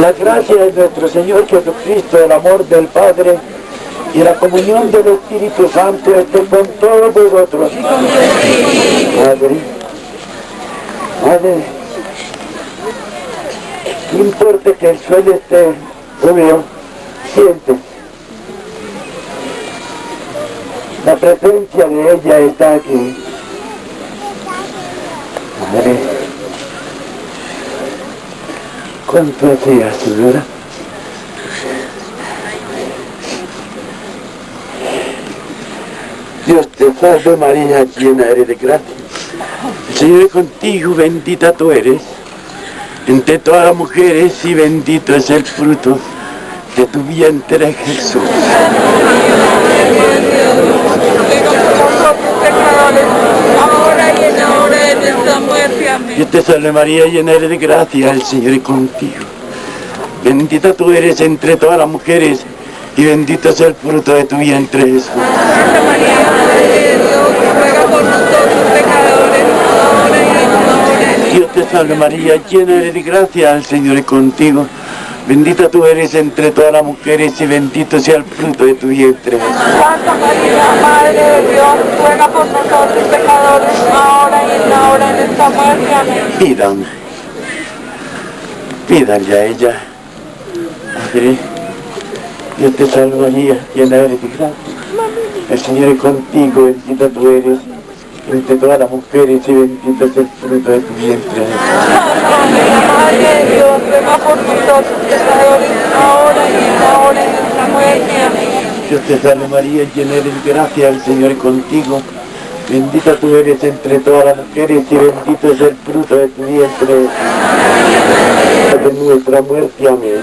La gracia de nuestro Señor Jesucristo, el amor del Padre y la comunión del Espíritu Santo esté con todos vosotros. Padre, Padre, no importa que el suelo esté húmedo, siente. La presencia de ella está aquí. Padre, ¿cuánto hacía, señora? Dios te salve María, llena eres de gracia. El Señor es contigo, bendita tú eres entre todas las mujeres y bendito es el fruto de tu vientre Jesús. Dios te salve María, llena eres de gracia, el Señor es contigo. Bendita tú eres entre todas las mujeres y bendito es el fruto de tu vientre Jesús. Santa María, Madre de Dios, ruega por nosotros pecadores, ahora y en la hora de Dios te salve María, llena eres de gracia, el Señor es contigo. Bendita tú eres entre todas las mujeres y bendito sea el fruto de tu vientre. Santa María, Madre de Dios, ruega por nosotros pecadores, ahora y en la hora de nuestra muerte. Amén. Pidan, pídanle a ella. Madre, Dios te salve María, llena eres de gracia. El Señor es contigo, bendita tú eres entre todas las mujeres y bendito es el fruto de tu vientre. Jesús. Madre de Dios, ruega por nosotros pecadores, ahora y en la hora de nuestra muerte. Amén. Dios te salve María, llena eres de gracia, el Señor es contigo. Bendita tú eres entre todas las mujeres y bendito es el fruto de tu vientre. De nuestra muerte, amén.